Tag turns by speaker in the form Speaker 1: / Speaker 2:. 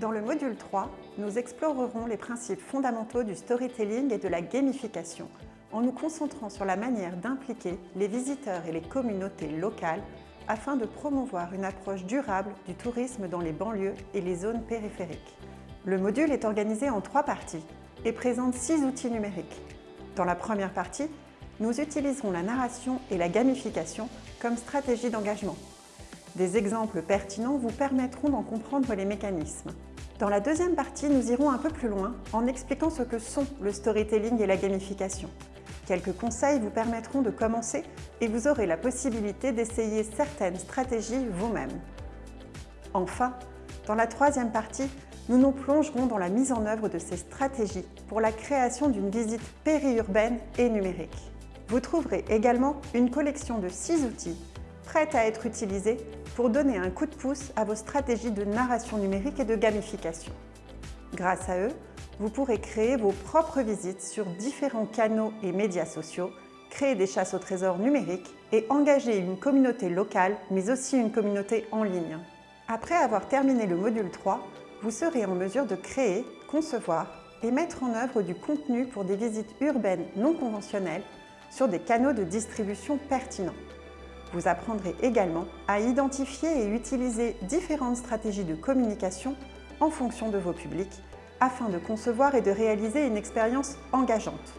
Speaker 1: Dans le module 3, nous explorerons les principes fondamentaux du storytelling et de la gamification en nous concentrant sur la manière d'impliquer les visiteurs et les communautés locales afin de promouvoir une approche durable du tourisme dans les banlieues et les zones périphériques. Le module est organisé en trois parties et présente six outils numériques. Dans la première partie, nous utiliserons la narration et la gamification comme stratégie d'engagement. Des exemples pertinents vous permettront d'en comprendre les mécanismes. Dans la deuxième partie, nous irons un peu plus loin en expliquant ce que sont le storytelling et la gamification. Quelques conseils vous permettront de commencer et vous aurez la possibilité d'essayer certaines stratégies vous-même. Enfin, dans la troisième partie, nous nous plongerons dans la mise en œuvre de ces stratégies pour la création d'une visite périurbaine et numérique. Vous trouverez également une collection de six outils prêts à être utilisés pour donner un coup de pouce à vos stratégies de narration numérique et de gamification. Grâce à eux, vous pourrez créer vos propres visites sur différents canaux et médias sociaux, créer des chasses au trésor numériques et engager une communauté locale, mais aussi une communauté en ligne. Après avoir terminé le module 3, vous serez en mesure de créer, concevoir et mettre en œuvre du contenu pour des visites urbaines non conventionnelles sur des canaux de distribution pertinents. Vous apprendrez également à identifier et utiliser différentes stratégies de communication en fonction de vos publics afin de concevoir et de réaliser une expérience engageante.